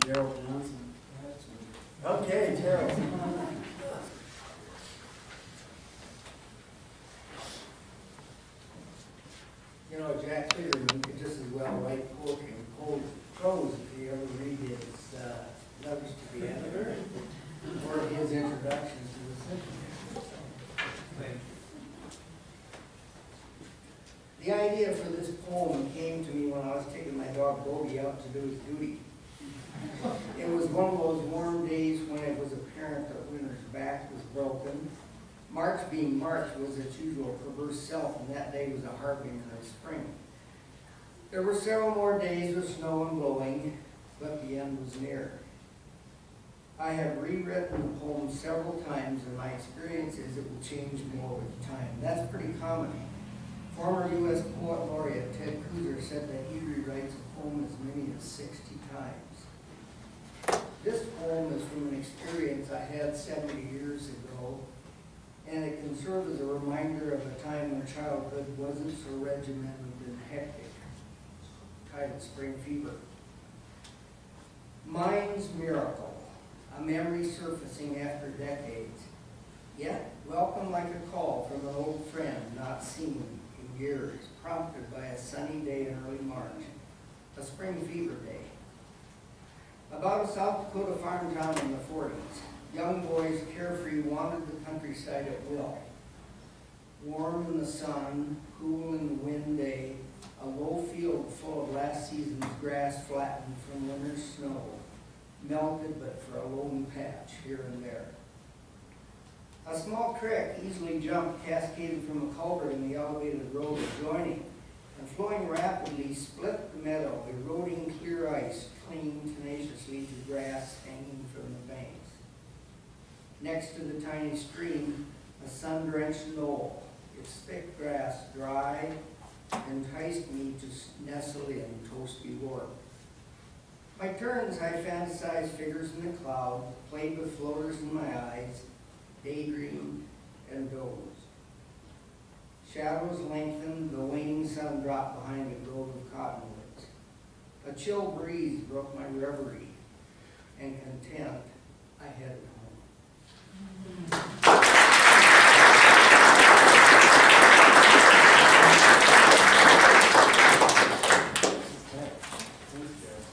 Gerald Johnson. Okay, Gerald. You know, Jack Clearman could just as well write poetry and cold prose if you ever read his uh, letters to the editor or his introductions to the symphony. The idea for this poem came to me when I was taking my dog Bogey out to do his duty. It was one of those warm days when it was apparent that Winter's back was broken. March being March was its usual perverse self, and that day was a harbinger of spring. There were several more days with snow and blowing, but the end was near. I have rewritten the poem several times, and my experience is it will change more with time. That's pretty common. Former U.S. Poet Laureate Ted Kooser said that he rewrites a poem as many as 60 times. This poem is from an experience I had 70 years ago, and it can serve as a reminder of a time when childhood wasn't so regimented and hectic, titled Spring Fever. Mind's Miracle, a memory surfacing after decades, yet welcome like a call from an old friend not seen in years, prompted by a sunny day in early March, a spring fever day. About a South Dakota farm town in the forties, young boys carefree wandered the countryside at will. Warm in the sun, cool in the wind day, a low field full of last season's grass flattened from winter's snow, melted but for a lone patch here and there. A small creek easily jumped cascaded from a culvert in the elevated road adjoining, and flowing rapidly split the meadow, eroding clear ice, clinging tenaciously to grass hanging from the banks. Next to the tiny stream, a sun-drenched knoll, its thick grass dry, enticed me to nestle in toasty warmth. By turns, I fantasized figures in the cloud, played with floaters in my eyes, daydreamed and dozed. Shadows lengthened, the waning sun dropped behind a grove of cottonwoods. A chill breeze broke my reverie, and content, I headed home. Thanks, Gerald.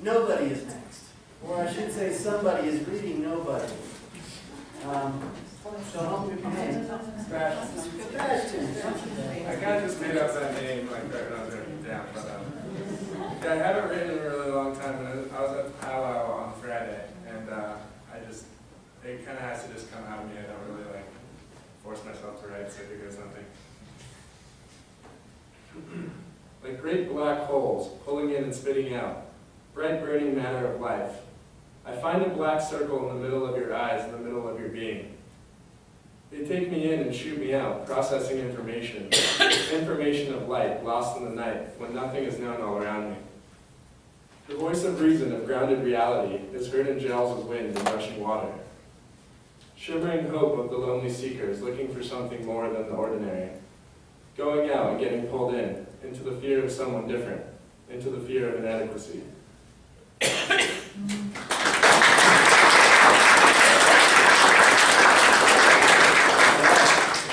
Nobody is next, or I should say, somebody is reading nobody. Um, So help me name. Sebastian. I kind of just made up that name like right when I was writing it down, but um, yeah, I haven't written in a really long time, and I was at powwow on Friday, and uh, I just, it kind of has to just come out of me, I don't really like force something. Like great black holes, pulling in and spitting out, bright burning matter of life. I find a black circle in the middle of your eyes, in the middle of your being. They take me in and shoot me out, processing information, information of light, lost in the night, when nothing is known all around me. The voice of reason, of grounded reality, is heard in gels of wind and rushing water. Shivering hope of the lonely seekers, looking for something more than the ordinary. Going out and getting pulled in, into the fear of someone different, into the fear of inadequacy.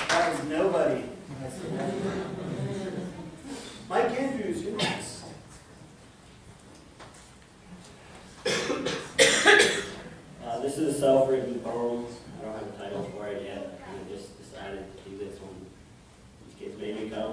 That was nobody. Mike Andrews, you're next. Uh, this is a self-written poem. I don't have a title for it yet. I just decided to do this one. These kids made me come. Um,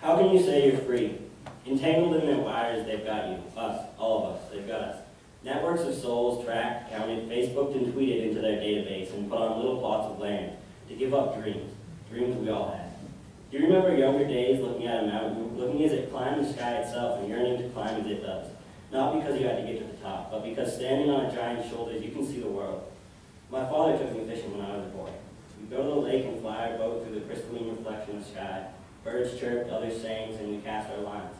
How can you say you're free? Entangled in their wires, they've got you. Us, all of us, they've got us. Networks of souls tracked, counted, Facebooked, and tweeted into their database and put on little plots of land to give up dreams, dreams we all had. Do you remember younger days looking at a mountain, looking as it climbed the sky itself and yearning to climb as it does? Not because you had to get to the top, but because standing on a giant's shoulders, you can see the world. My father took me fishing when I was a boy. We'd go to the lake and fly our boat through the crystalline reflection of the sky. Birds chirped, others sang, and we cast our lines.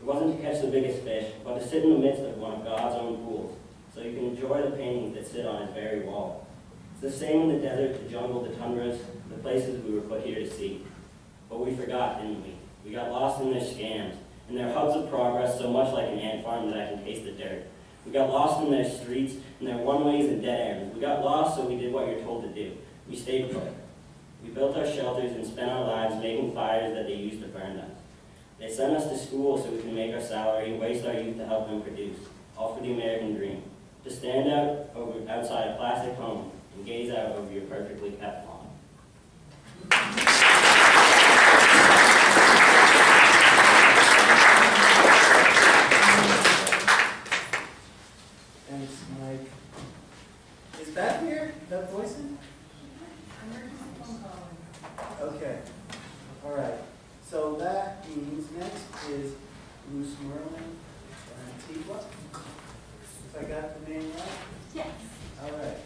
It wasn't to catch the biggest fish, but to sit in the midst of one of God's own pools, so you can enjoy the paintings that sit on his very wall. It's the same in the desert, the jungle, the tundras, the places we were put here to see. But we forgot, didn't we? We got lost in their scams, and their hubs of progress so much like an ant farm that I can taste the dirt. We got lost in their streets, and their one-ways and dead ends. We got lost, so we did what you're told to do. We stayed put. We built our shelters and spent our lives making fires that they used to burn us. They sent us to school so we can make our salary, waste our youth to help them produce, all for the American dream. To stand out over, outside a plastic home and gaze out over your perfectly kept lawn. Thanks, Mike. Is Beth here? Beth Boyson? Okay, all right. So that means next is Bruce Merlin Antigua. If I got the name right? Yes. All right.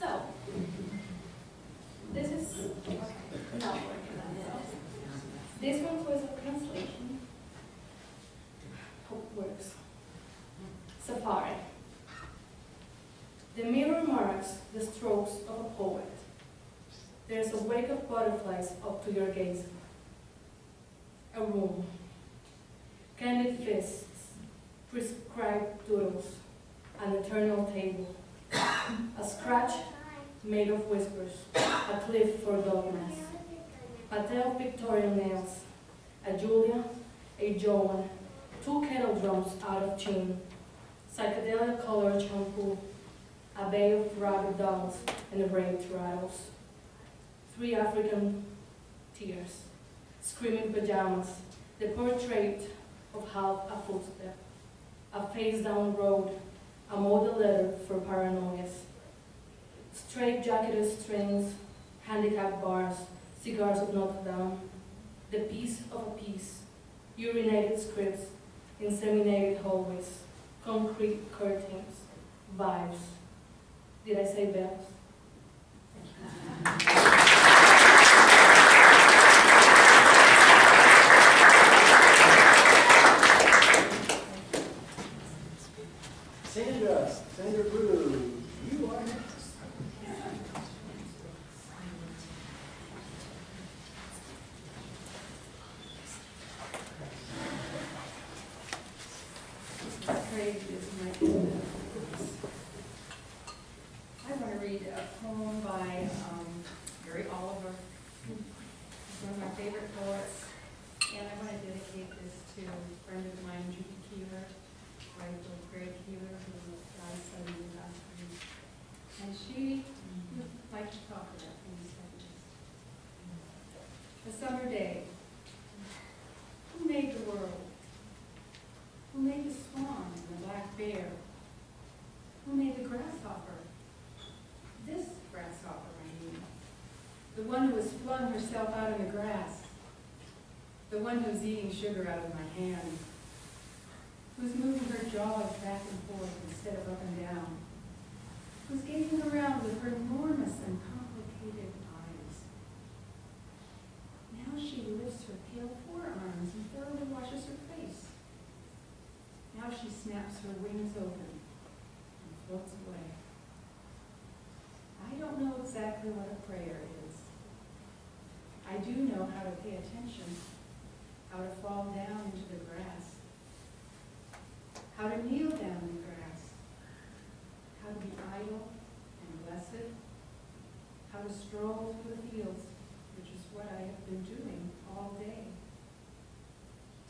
So, this is, okay, not working on this. This one was a translation. Hope works. Safari. The mirror marks the strokes of a poet. There's a wake of butterflies up to your gaze. A room. Candid fists, prescribed doodles, an eternal table. A scratch made of whispers, a cliff for dogmas. Of Victorian nails, a Julia, a Joan, two kettle drums out of tune, psychedelic colored shampoo, a bay of rabbit dolls and raped rattles. Three African tears, screaming pajamas, the portrait of half a footstep, a face down road, a model letter for paranoias. Straight jacketed strings, handicap bars, cigars of Notre Dame, the piece of a piece, urinated scripts, inseminated hallways, concrete curtains, vibes. Did I say bells? Sandra, Sandra Brew, you are next. Craig is my I want to read a poem by um, Mary Oliver, He's one of my favorite poets, and I want to dedicate this to a friend of mine, Judy Keeler, wife of Greg Keeler, who died suddenly last week. And she would like to talk about things like this. A summer day. Who made the world? Who made the swan and the black bear? Who made the grasshopper? This grasshopper, I mean. The one who has flung herself out in the grass. The one who's eating sugar out of my hand. Who's moving her jaws back and forth instead of up and down. Who's gazing around with her enormous and complicated eyes. Now she lifts her pale forearms and thoroughly washes her face. Now she snaps her wings open and floats away. I don't know exactly what a prayer is. Know how to pay attention, how to fall down into the grass, how to kneel down in the grass, how to be idle and blessed, how to stroll through the fields, which is what I have been doing all day.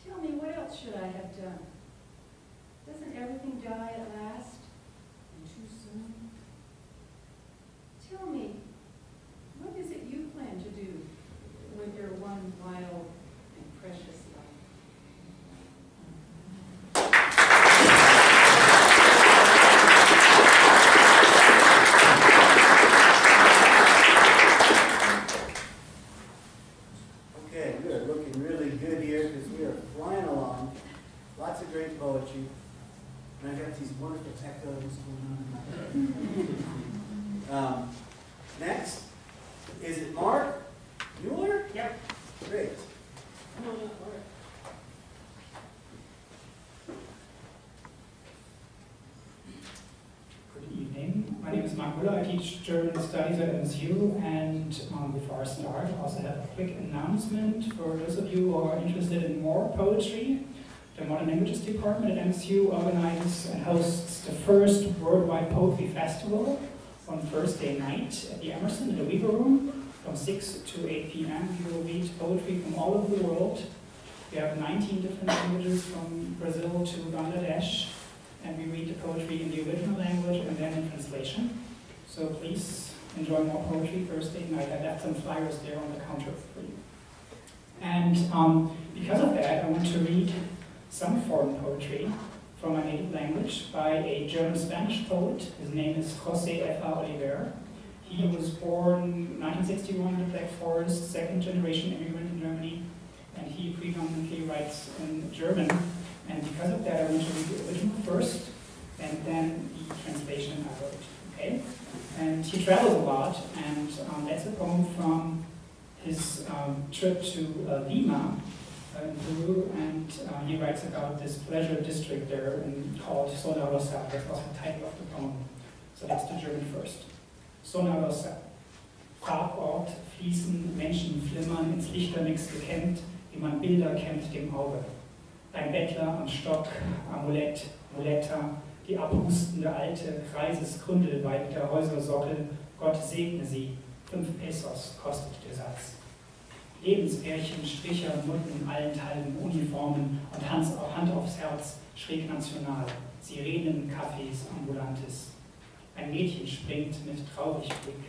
Tell me, what else should I have done? Doesn't everything die at last? And too soon? Tell me, what is it you plan to do with your one wild and precious life? Okay, we are looking really good here because we are flying along. Lots of great poetry. And I got these wonderful echoes going on. Um, next, is it Mark Mueller? Yep. Great. Come on up, Mark. I teach German studies at MSU, and um, before I start, I also have a quick announcement for those of you who are interested in more poetry. The Modern Languages Department at MSU organizes and hosts the first worldwide poetry festival on Thursday night at the Emerson in the Weaver Room from 6 to 8 p.m. You will read poetry from all over the world. We have 19 different languages from Brazil to Bangladesh, and we read the poetry in the original language and then in translation. So please enjoy more poetry Thursday night. I left some flyers there on the counter for you. And um, because of that, I want to read some foreign poetry from my native language by a German-Spanish poet. His name is José F. A. Oliver. He was born 1961 in the Black Forest, second generation immigrant in Germany, and he predominantly writes in German. And because of that, I want to read the original first, and then the translation I wrote, okay? And he travels a lot, and um, that's a poem from his um, trip to uh, Lima, uh, in Peru, and uh, he writes about this pleasure district there in, called Zona Rosa. That's also the title of the poem. So that's the German first. Zona Rosa. Farbort fließen Menschen flimmern ins Lichternix gekämmt, wie man Bilder kennt dem Auge. Ein Bettler am Stock, Amulett, Muletta, die abhustende alte Kreisesgründelweib der Häusersockel, Gott segne sie, fünf Pesos kostet der Satz. Lebenspärchen, Stricher, Nutten, allenthalben Uniformen und Hand, Hand aufs Herz, schräg national, Sirenen, Cafés, Ambulantes. Ein Mädchen springt mit traurig Blick,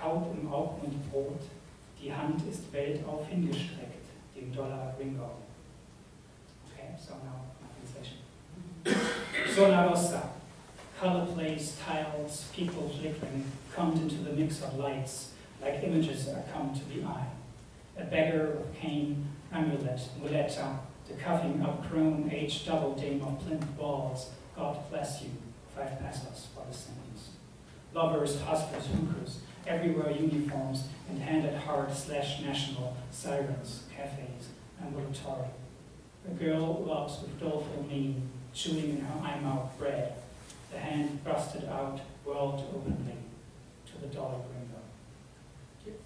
kaut im Augmund Brot, die Hand ist weltauf hingestreckt, dem Dollar Ringo. Okay, so now. Zona Rosa, uh, color plays, tiles, people flickering, come into the mix of lights, like images that come to the eye. A beggar of cane, amulet, muleta, the cuffing upgrown age double dame of plinth balls, God bless you, five pesos for the sentence. Lovers, hustlers, hookers, everywhere uniforms, and handed hard slash national, sirens, cafes, ambulatory. A girl loves with doleful mien, chewing in her eye mouth bread, the hand thrusted out, world openly, to the dollar gringo. Okay.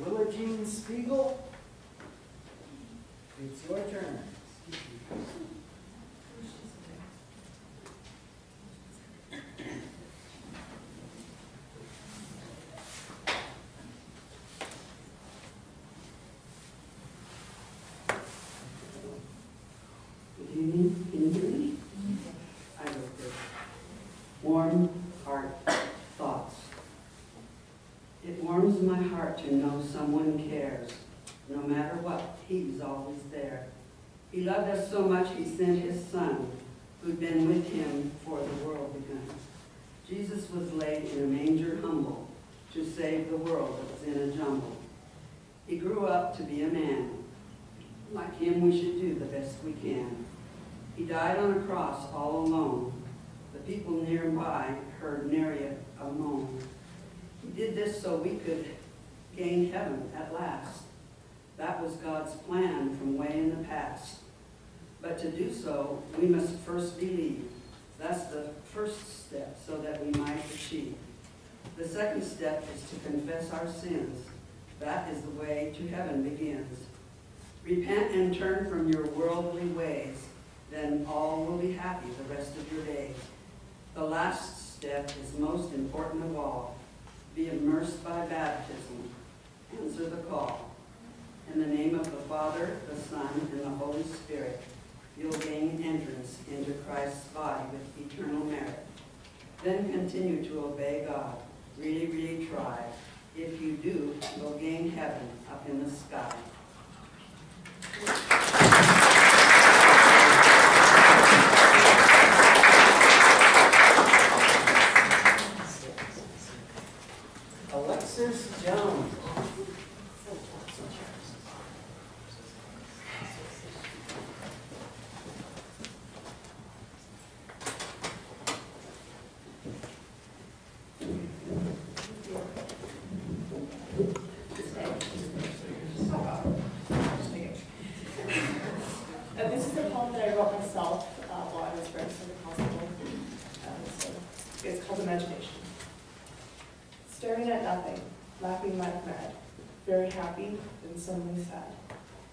Willa Jean Spiegel, it's your turn. Good evening, can you hear me? I wrote this. Warm heart thoughts. It warms my heart to know someone cares. No matter what, he's always there. He loved us so much he sent his son, who'd been with him before the world begun. Jesus was laid in a manger humble to save the world that was in a jumble. He grew up to be a man. Like him, we should do the best we can. He died on a cross all alone. The people nearby heard nary a moan. He did this so we could gain heaven at last. That was God's plan from way in the past. But to do so, we must first believe. That's the first step so that we might achieve. The second step is to confess our sins. That is the way to heaven begins. Repent and turn from your worldly ways, then all will be happy the rest of your days. The last step is most important of all. Be immersed by baptism. Answer the call. In the name of the Father, the Son, and the Holy Spirit, you'll gain entrance into Christ's body with eternal merit. Then continue to obey God. Really, really try. If you do, you'll gain heaven up in the sky. Uh, this is a poem that I wrote myself uh, while I was registered in hospital. Um, so it's called Imagination. Staring at nothing, laughing like mad, very happy, then suddenly sad.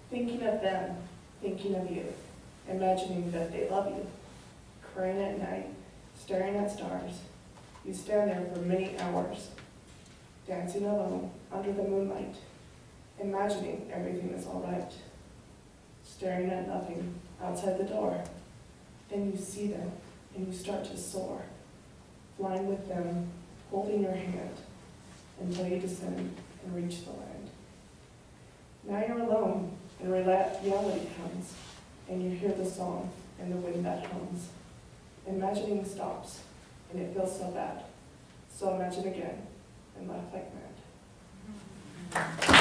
Thinking of them, thinking of you, imagining that they love you. Crying at night, staring at stars. You stand there for many hours, dancing alone under the moonlight, imagining everything is all right staring at nothing outside the door. Then you see them and you start to soar, flying with them, holding your hand until you descend and reach the land. Now you're alone and reality comes and you hear the song and the wind that hums. Imagining stops and it feels so bad. So imagine again and laugh mm-hmm. like